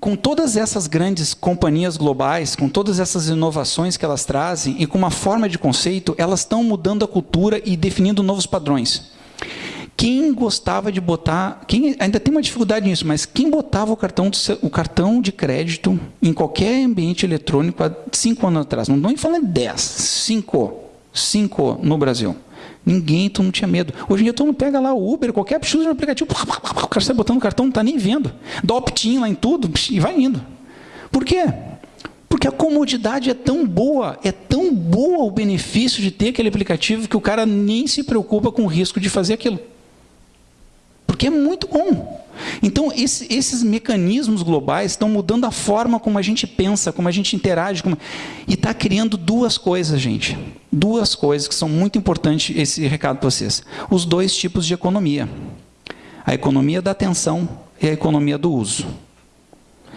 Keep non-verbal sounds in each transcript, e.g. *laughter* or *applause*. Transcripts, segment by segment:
com todas essas grandes companhias globais, com todas essas inovações que elas trazem e com uma forma de conceito, elas estão mudando a cultura e definindo novos padrões. Quem gostava de botar, quem ainda tem uma dificuldade nisso, mas quem botava o cartão, o cartão de crédito em qualquer ambiente eletrônico há cinco anos atrás, não estou nem falando dez, cinco, cinco no Brasil. Ninguém, tu não tinha medo. Hoje em dia, tu não pega lá o Uber, qualquer absurdo no aplicativo, o cara sai botando o cartão, não está nem vendo. Dá opt-in lá em tudo e vai indo. Por quê? Porque a comodidade é tão boa, é tão boa o benefício de ter aquele aplicativo que o cara nem se preocupa com o risco de fazer aquilo porque é muito bom. Então, esse, esses mecanismos globais estão mudando a forma como a gente pensa, como a gente interage, como... e está criando duas coisas, gente. Duas coisas que são muito importantes, esse recado para vocês. Os dois tipos de economia. A economia da atenção e a economia do uso.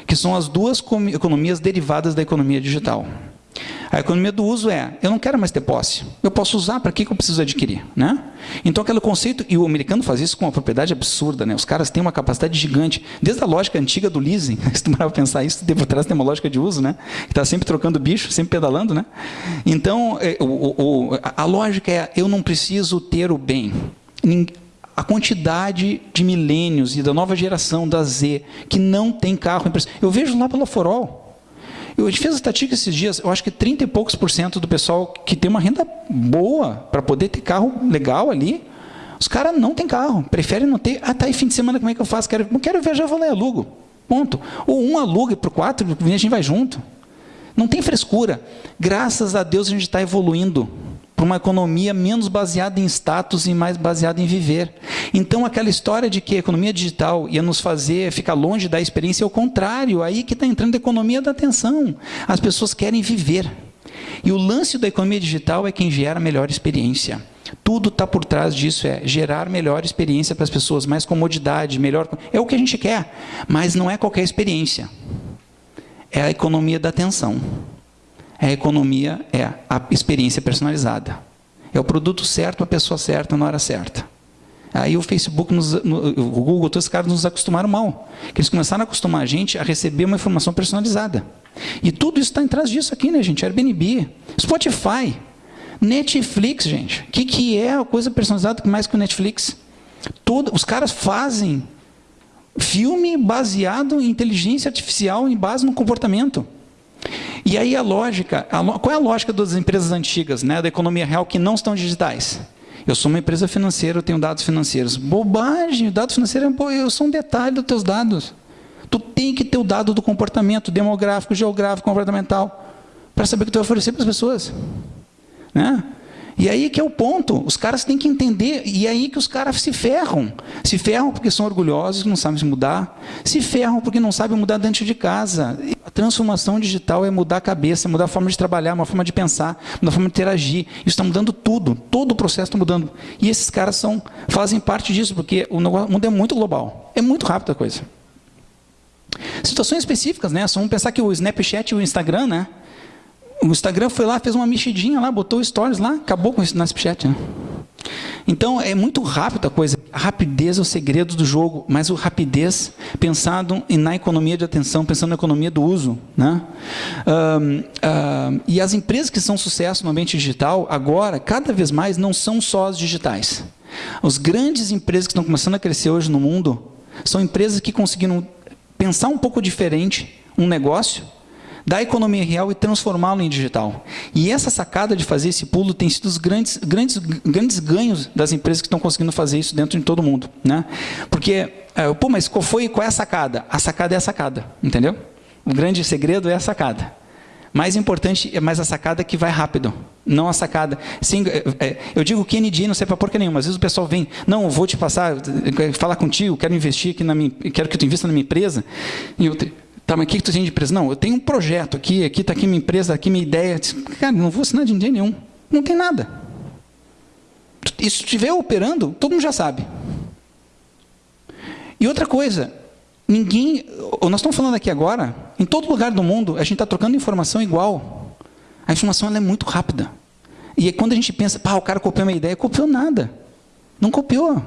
Que são as duas economias derivadas da economia digital. A economia do uso é, eu não quero mais ter posse, eu posso usar, para que eu preciso adquirir? Né? Então, aquele conceito, e o americano faz isso com uma propriedade absurda, né? os caras têm uma capacidade gigante, desde a lógica antiga do leasing, *laughs* se tu pensar isso, por trás tem uma lógica de uso, né? que está sempre trocando bicho, sempre pedalando. Né? Então, é, o, o, a lógica é, eu não preciso ter o bem. A quantidade de milênios e da nova geração, da Z, que não tem carro. Eu vejo lá pela Forol, eu, fez a estatística esses dias, eu acho que 30 e poucos por cento do pessoal que tem uma renda boa para poder ter carro legal ali, os caras não têm carro, preferem não ter. Ah, tá aí fim de semana, como é que eu faço? Quero, não quero viajar, vou lá e alugo. Ponto. Ou um aluga para quatro, a gente vai junto. Não tem frescura. Graças a Deus a gente está evoluindo para uma economia menos baseada em status e mais baseada em viver. Então, aquela história de que a economia digital ia nos fazer ficar longe da experiência é o contrário. Aí que está entrando a economia da atenção. As pessoas querem viver. E o lance da economia digital é quem gera melhor experiência. Tudo está por trás disso, é gerar melhor experiência para as pessoas, mais comodidade, melhor... É o que a gente quer, mas não é qualquer experiência. É a economia da atenção. A economia é a experiência personalizada. É o produto certo, a pessoa certa, na hora certa. Aí o Facebook, nos, no, o Google, todos os caras nos acostumaram mal. Que eles começaram a acostumar a gente a receber uma informação personalizada. E tudo isso está atrás disso aqui, né, gente? Airbnb, Spotify, Netflix, gente. O que, que é a coisa personalizada mais que o Netflix? Todo, os caras fazem filme baseado em inteligência artificial em base no comportamento. E aí a lógica, a, qual é a lógica das empresas antigas, né, da economia real, que não estão digitais? Eu sou uma empresa financeira, eu tenho dados financeiros. Bobagem, dados financeiros, eu sou um detalhe dos teus dados. Tu tem que ter o dado do comportamento demográfico, geográfico, comportamental, para saber o que tu vai oferecer para as pessoas. Né? E aí que é o ponto, os caras têm que entender, e é aí que os caras se ferram. Se ferram porque são orgulhosos, não sabem se mudar, se ferram porque não sabem mudar dentro de casa. Transformação digital é mudar a cabeça, mudar a forma de trabalhar, uma forma de pensar, uma forma de interagir. Isso está mudando tudo, todo o processo está mudando. E esses caras são, fazem parte disso, porque o mundo é muito global, é muito rápido a coisa. Situações específicas, né? Só vamos pensar que o Snapchat e o Instagram, né? O Instagram foi lá, fez uma mexidinha lá, botou stories lá, acabou com no Snapchat. Né? Então, é muito rápido a coisa. A rapidez é o segredo do jogo, mas o rapidez pensado na economia de atenção, pensando na economia do uso. Né? Um, um, e as empresas que são sucesso no ambiente digital, agora, cada vez mais, não são só as digitais. As grandes empresas que estão começando a crescer hoje no mundo, são empresas que conseguiram pensar um pouco diferente um negócio, da economia real e transformá-lo em digital. E essa sacada de fazer esse pulo tem sido os grandes, grandes, grandes ganhos das empresas que estão conseguindo fazer isso dentro de todo mundo. Né? Porque, é, pô, mas qual, foi, qual é a sacada? A sacada é a sacada, entendeu? O grande segredo é a sacada. Mais importante é mais a sacada que vai rápido, não a sacada. Sim, é, é, eu digo Kennedy, não sei para porca nenhuma. Às vezes o pessoal vem, não, vou te passar, falar contigo, quero investir aqui na minha, quero que tu invista na minha empresa. E eu, Tá, mas o que, que tu tem de empresa? Não, eu tenho um projeto aqui, aqui está aqui minha empresa, aqui minha ideia. Cara, não vou assinar de ninguém nenhum. Não tem nada. E se estiver operando, todo mundo já sabe. E outra coisa, ninguém. Nós estamos falando aqui agora, em todo lugar do mundo, a gente está trocando informação igual. A informação é muito rápida. E é quando a gente pensa, pá, o cara copiou minha ideia, copiou nada. Não copiou.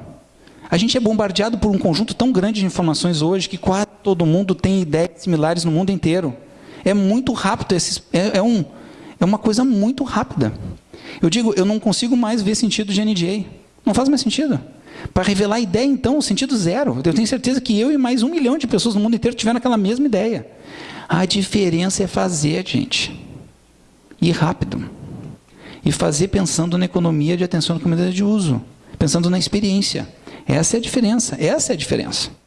A gente é bombardeado por um conjunto tão grande de informações hoje que quase todo mundo tem ideias similares no mundo inteiro. É muito rápido, é, é, um, é uma coisa muito rápida. Eu digo, eu não consigo mais ver sentido de NDA. Não faz mais sentido. Para revelar a ideia, então, sentido zero. Eu tenho certeza que eu e mais um milhão de pessoas no mundo inteiro tiveram aquela mesma ideia. A diferença é fazer, gente. E rápido. E fazer pensando na economia de atenção à comunidade de uso. Pensando na experiência. Essa é a diferença. Essa é a diferença.